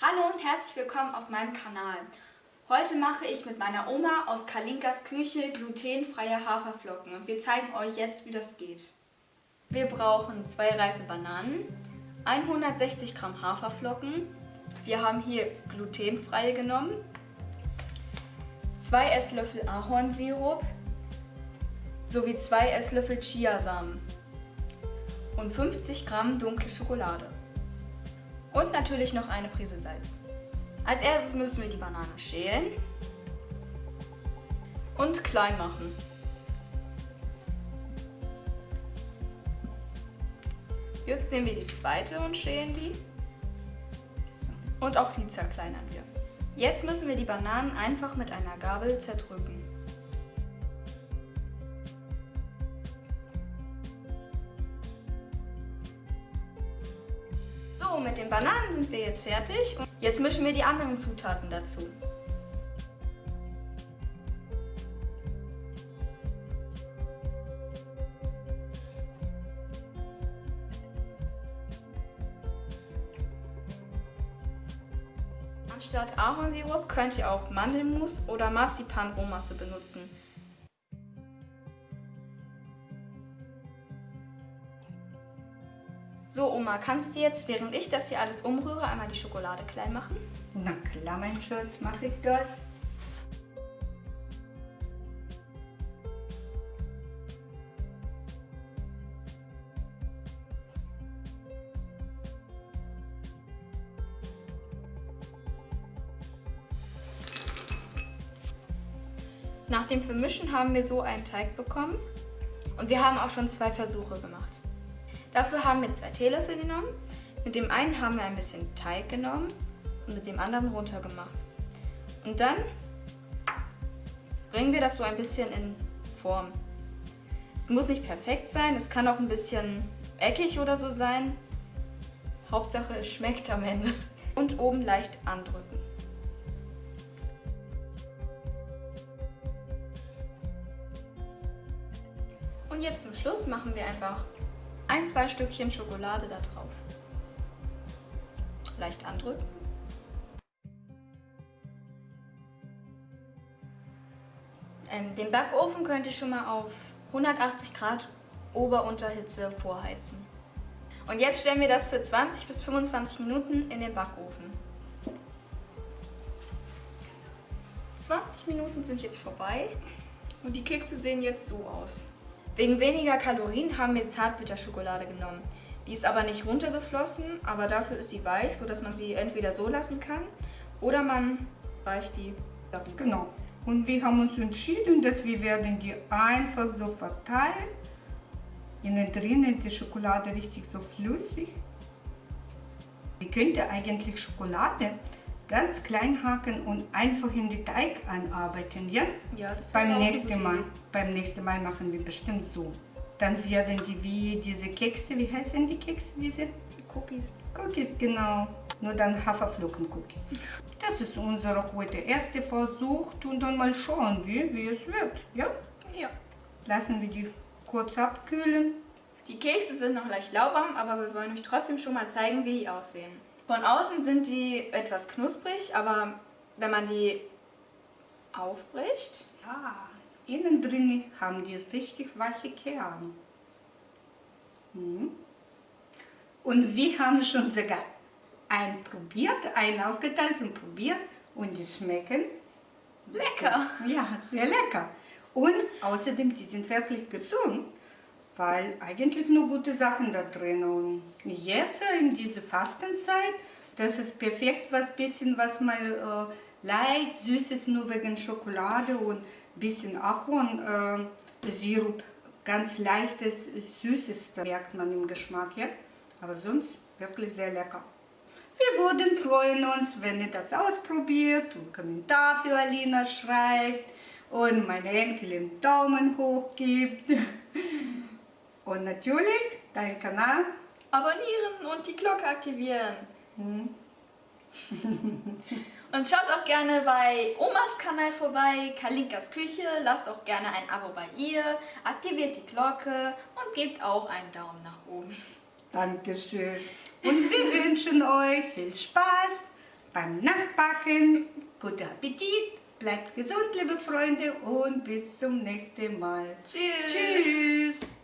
Hallo und herzlich willkommen auf meinem Kanal. Heute mache ich mit meiner Oma aus Kalinkas Küche glutenfreie Haferflocken und wir zeigen euch jetzt, wie das geht. Wir brauchen zwei reife Bananen, 160 Gramm Haferflocken, wir haben hier glutenfreie genommen, zwei Esslöffel Ahornsirup sowie zwei Esslöffel Chiasamen und 50 Gramm dunkle Schokolade. Und natürlich noch eine Prise Salz. Als erstes müssen wir die Banane schälen und klein machen. Jetzt nehmen wir die zweite und schälen die. Und auch die zerkleinern wir. Jetzt müssen wir die Bananen einfach mit einer Gabel zerdrücken. Mit den Bananen sind wir jetzt fertig. Und jetzt mischen wir die anderen Zutaten dazu. Anstatt Ahornsirup könnt ihr auch Mandelmus oder Marzipan-Rohmasse benutzen. So Oma, kannst du jetzt, während ich das hier alles umrühre, einmal die Schokolade klein machen? Na klar, mein Schatz, mache ich das. Nach dem Vermischen haben wir so einen Teig bekommen und wir haben auch schon zwei Versuche gemacht. Dafür haben wir zwei Teelöffel genommen. Mit dem einen haben wir ein bisschen Teig genommen und mit dem anderen runtergemacht. Und dann bringen wir das so ein bisschen in Form. Es muss nicht perfekt sein, es kann auch ein bisschen eckig oder so sein. Hauptsache es schmeckt am Ende. Und oben leicht andrücken. Und jetzt zum Schluss machen wir einfach ein, zwei Stückchen Schokolade da drauf. Leicht andrücken. Ähm, den Backofen könnt ihr schon mal auf 180 Grad Ober-Unterhitze vorheizen. Und jetzt stellen wir das für 20 bis 25 Minuten in den Backofen. 20 Minuten sind jetzt vorbei und die Kekse sehen jetzt so aus. Wegen weniger Kalorien haben wir Zartbitterschokolade genommen. Die ist aber nicht runtergeflossen, aber dafür ist sie weich, sodass man sie entweder so lassen kann oder man weicht die darüber. Genau. Und wir haben uns entschieden, dass wir werden die einfach so verteilen. Innen drinnen ist die Schokolade richtig so flüssig. Ihr könnt eigentlich Schokolade ganz klein hacken und einfach in den Teig anarbeiten, ja? Ja, das beim nächsten Mal. Idee. Beim nächsten Mal machen wir bestimmt so. Dann werden die wie diese Kekse, wie heißen die Kekse, diese? Cookies. Cookies, genau. Nur dann Haferflocken-Cookies. Das ist unser heute erster Versuch und dann mal schauen wir, wie es wird, ja? Ja. Lassen wir die kurz abkühlen. Die Kekse sind noch leicht lauwarm, aber wir wollen euch trotzdem schon mal zeigen, wie die aussehen. Von außen sind die etwas knusprig, aber wenn man die aufbricht... Ja, innen drin haben die richtig weiche Kerne. Hm. Und wir haben schon sogar einen probiert, einen aufgeteilt und probiert und die schmecken lecker. Ja, sehr lecker. Und außerdem, die sind wirklich gesund weil eigentlich nur gute Sachen da drin und jetzt in dieser Fastenzeit, das ist perfekt, was bisschen was mal äh, leicht süßes nur wegen Schokolade und bisschen Ahorn äh, Sirup, ganz leichtes süßes, da merkt man im Geschmack, ja, aber sonst wirklich sehr lecker. Wir würden freuen uns, wenn ihr das ausprobiert und Kommentar für Alina schreibt und meine Enkelin Daumen hoch gibt. Und natürlich deinen Kanal abonnieren und die Glocke aktivieren. Hm. und schaut auch gerne bei Omas Kanal vorbei, Kalinkas Küche. Lasst auch gerne ein Abo bei ihr, aktiviert die Glocke und gebt auch einen Daumen nach oben. Dankeschön. Und wir wünschen euch viel Spaß beim Nachbacken. Guten Appetit, bleibt gesund, liebe Freunde, und bis zum nächsten Mal. Tschüss. Tschüss.